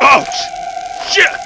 Ouch! Shit!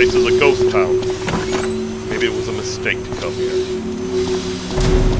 place is a ghost town. Maybe it was a mistake to come here.